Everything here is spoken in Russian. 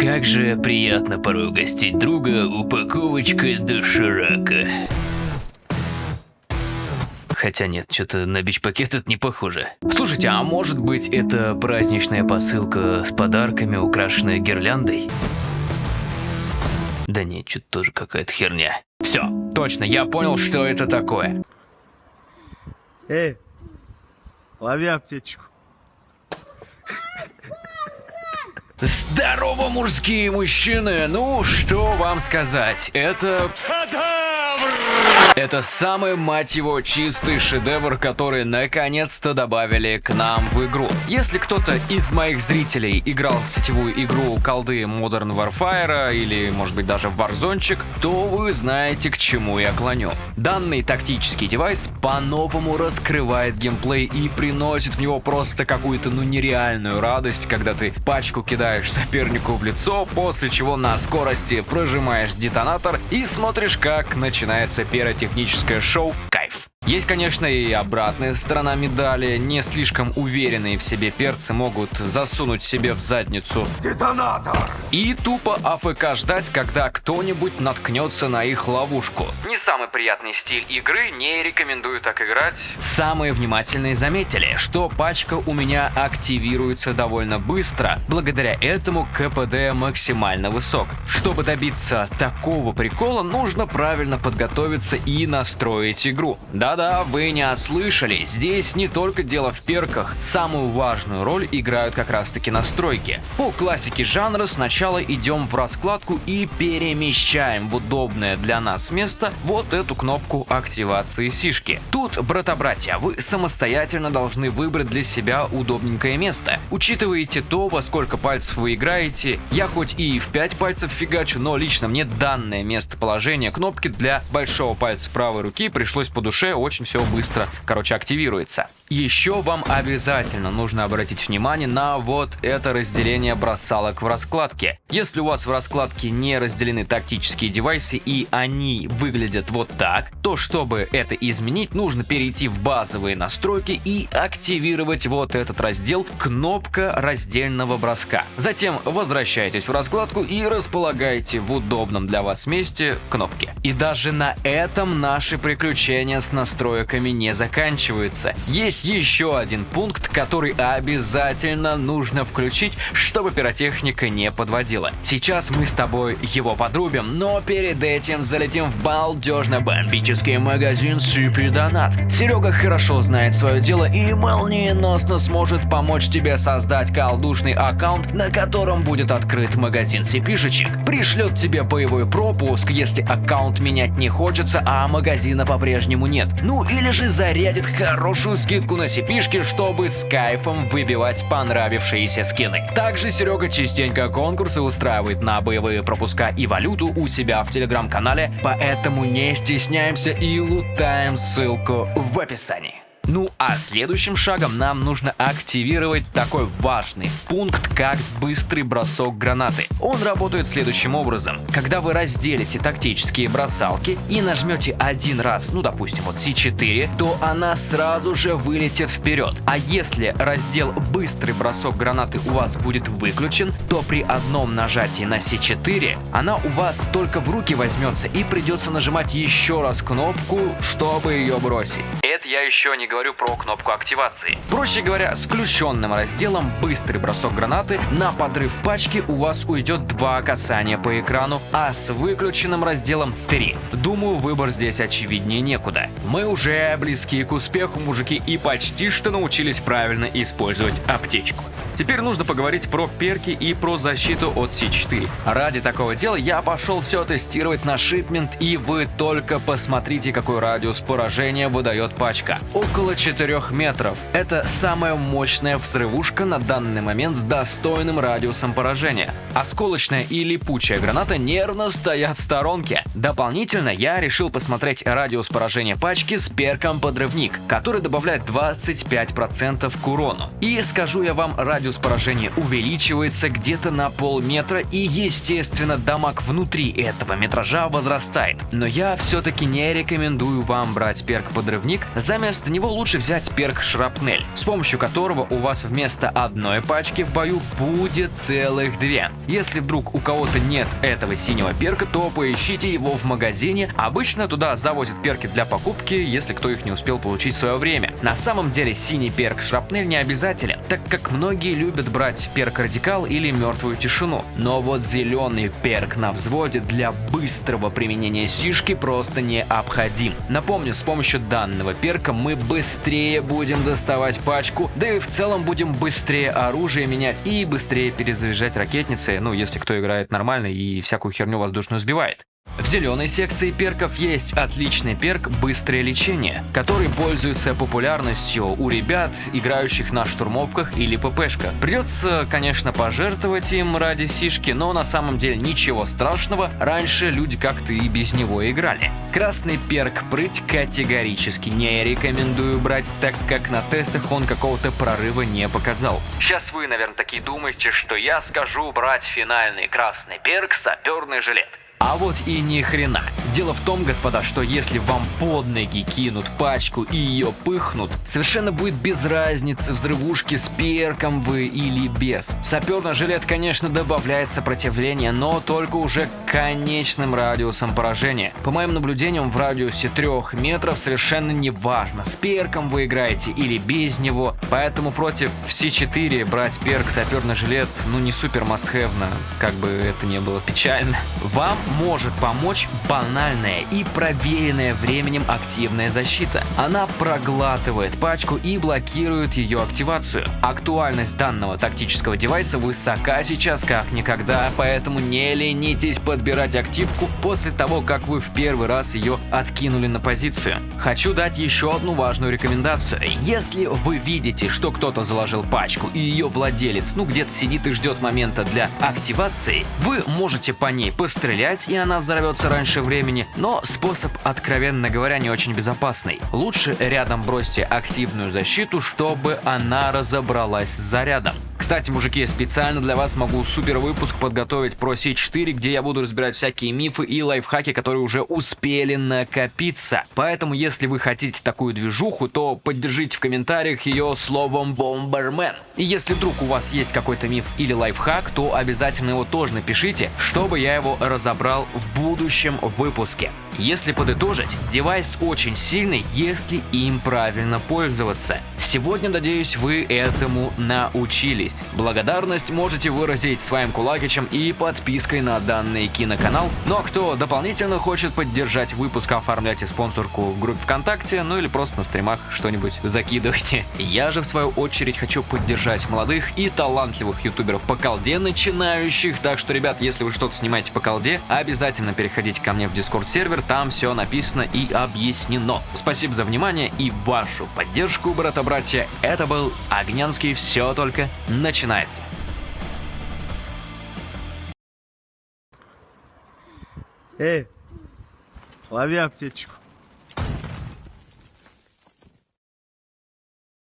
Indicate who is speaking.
Speaker 1: Как же приятно порой угостить друга упаковочкой доширака. Хотя нет, что-то на бич-пакет это не похоже. Слушайте, а может быть это праздничная посылка с подарками, украшенная гирляндой? Да нет, что-то тоже какая-то херня. Все, точно, я понял, что это такое.
Speaker 2: Эй, лови аптечку.
Speaker 1: Здорово, мужские мужчины! Ну, что вам сказать? Это... Это самый, мать его, чистый шедевр, который наконец-то добавили к нам в игру. Если кто-то из моих зрителей играл в сетевую игру колды Modern Warfare или, может быть, даже в Warzone, то вы знаете, к чему я клоню. Данный тактический девайс по-новому раскрывает геймплей и приносит в него просто какую-то, ну, нереальную радость, когда ты пачку кидаешь сопернику в лицо, после чего на скорости прожимаешь детонатор и смотришь, как начинается пиротехническое шоу «Кайф». Есть, конечно, и обратная сторона медали. Не слишком уверенные в себе перцы могут засунуть себе в задницу
Speaker 3: Детонатор!
Speaker 1: и тупо АФК ждать, когда кто-нибудь наткнется на их ловушку. Не самый приятный стиль игры, не рекомендую так играть. Самые внимательные заметили, что пачка у меня активируется довольно быстро. Благодаря этому КПД максимально высок. Чтобы добиться такого прикола, нужно правильно подготовиться и настроить игру. Да-да, вы не ослышали, здесь не только дело в перках, самую важную роль играют как раз таки настройки. По классике жанра сначала идем в раскладку и перемещаем в удобное для нас место вот эту кнопку активации сишки. Тут, брата-братья, вы самостоятельно должны выбрать для себя удобненькое место. Учитываете то, во сколько пальцев вы играете, я хоть и в 5 пальцев фигачу, но лично мне данное местоположение кнопки для большого пальца правой руки пришлось по душе, очень все быстро, короче, активируется. Еще вам обязательно нужно обратить внимание на вот это разделение бросалок в раскладке. Если у вас в раскладке не разделены тактические девайсы и они выглядят вот так, то чтобы это изменить, нужно перейти в базовые настройки и активировать вот этот раздел кнопка раздельного броска. Затем возвращайтесь в раскладку и располагаете в удобном для вас месте кнопки. И даже на этом наши приключения с настройками не заканчиваются. Есть еще один пункт, который обязательно нужно включить, чтобы пиротехника не подводила. Сейчас мы с тобой его подрубим, но перед этим залетим в балдежно-бомбический магазин Super Donut. Серега хорошо знает свое дело и молниеносно сможет помочь тебе создать колдушный аккаунт, на котором будет открыт магазин сипишечек. Пришлет тебе боевой пропуск, если аккаунт менять не хочется, а магазина по-прежнему нет. Ну или же зарядит хорошую скидку на сипишки, чтобы с кайфом выбивать понравившиеся скины. Также Серега частенько конкурсы устраивает на боевые пропуска и валюту у себя в телеграм-канале, поэтому не стесняемся и лутаем ссылку в описании. Ну а следующим шагом нам нужно активировать такой важный пункт, как быстрый бросок гранаты. Он работает следующим образом. Когда вы разделите тактические бросалки и нажмете один раз, ну допустим вот C4, то она сразу же вылетит вперед. А если раздел быстрый бросок гранаты у вас будет выключен, то при одном нажатии на C4 она у вас только в руки возьмется и придется нажимать еще раз кнопку, чтобы ее бросить. Это я еще не говорю про кнопку активации. Проще говоря, с включенным разделом «Быстрый бросок гранаты» на подрыв пачки у вас уйдет два касания по экрану, а с выключенным разделом 3. Думаю, выбор здесь очевиднее некуда. Мы уже близки к успеху, мужики, и почти что научились правильно использовать аптечку. Теперь нужно поговорить про перки и про защиту от C4. Ради такого дела я пошел все тестировать на шипмент, и вы только посмотрите, какой радиус поражения выдает пачка. Около 4 метров. Это самая мощная взрывушка на данный момент с достойным радиусом поражения. Осколочная и липучая граната нервно стоят в сторонке. Дополнительно я решил посмотреть радиус поражения пачки с перком подрывник, который добавляет 25% к урону. И скажу я вам, радиус радиус поражения увеличивается где-то на полметра и, естественно, дамаг внутри этого метража возрастает. Но я все-таки не рекомендую вам брать перк-подрывник, заместо него лучше взять перк-шрапнель, с помощью которого у вас вместо одной пачки в бою будет целых две. Если вдруг у кого-то нет этого синего перка, то поищите его в магазине. Обычно туда завозят перки для покупки, если кто их не успел получить в свое время. На самом деле синий перк шрапнель не обязателен, так как многие любят брать перк радикал или мертвую тишину. Но вот зеленый перк на взводе для быстрого применения сишки просто необходим. Напомню, с помощью данного перка мы быстрее будем доставать пачку, да и в целом будем быстрее оружие менять и быстрее перезаряжать ракетницы, ну если кто играет нормально и всякую херню воздушную сбивает. В зеленой секции перков есть отличный перк «Быстрое лечение», который пользуется популярностью у ребят, играющих на штурмовках или ППшках. Придется, конечно, пожертвовать им ради сишки, но на самом деле ничего страшного, раньше люди как-то и без него играли. Красный перк «Прыть» категорически не рекомендую брать, так как на тестах он какого-то прорыва не показал. Сейчас вы, наверное, такие думаете, что я скажу брать финальный красный перк «Саперный жилет». А вот и ни хрена. Дело в том, господа, что если вам под ноги кинут пачку и ее пыхнут, совершенно будет без разницы, взрывушки с перком вы или без. Саперный жилет, конечно, добавляет сопротивление, но только уже конечным радиусом поражения. По моим наблюдениям, в радиусе 3 метров совершенно не важно, с перком вы играете или без него, поэтому против все 4 брать перк саперный жилет, ну не супер мастхэвно, как бы это не было печально. Вам может помочь банальная и проверенная временем активная защита. Она проглатывает пачку и блокирует ее активацию. Актуальность данного тактического девайса высока сейчас как никогда, поэтому не ленитесь подбирать активку после того, как вы в первый раз ее откинули на позицию. Хочу дать еще одну важную рекомендацию. Если вы видите, что кто-то заложил пачку и ее владелец ну где-то сидит и ждет момента для активации, вы можете по ней пострелять стрелять, и она взорвется раньше времени, но способ, откровенно говоря, не очень безопасный. Лучше рядом бросьте активную защиту, чтобы она разобралась с зарядом. Кстати, мужики, специально для вас могу супер выпуск подготовить про C4, где я буду разбирать всякие мифы и лайфхаки, которые уже успели накопиться. Поэтому, если вы хотите такую движуху, то поддержите в комментариях ее словом Бомбермен. И если вдруг у вас есть какой-то миф или лайфхак, то обязательно его тоже напишите, чтобы я его разобрал в будущем выпуске. Если подытожить, девайс очень сильный, если им правильно пользоваться. Сегодня, надеюсь, вы этому научились. Благодарность можете выразить своим кулакичем и подпиской на данный киноканал. Ну а кто дополнительно хочет поддержать выпуск, оформляйте спонсорку в группе ВКонтакте, ну или просто на стримах что-нибудь закидывайте. Я же в свою очередь хочу поддержать молодых и талантливых ютуберов по колде начинающих, так что, ребят, если вы что-то снимаете по колде, обязательно переходите ко мне в дискорд сервер, там все написано и объяснено. Спасибо за внимание и вашу поддержку, брата-братья. Это был Огнянский «Все только начинается».
Speaker 2: Эй, лови аптечку.